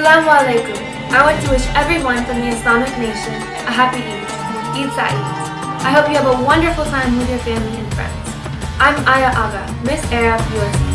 Assalamu alaikum. I want to wish everyone from the Islamic nation a happy Eid, Eid Sa'id. I hope you have a wonderful time with your family and friends. I'm Aya Aga, Miss Arab USA.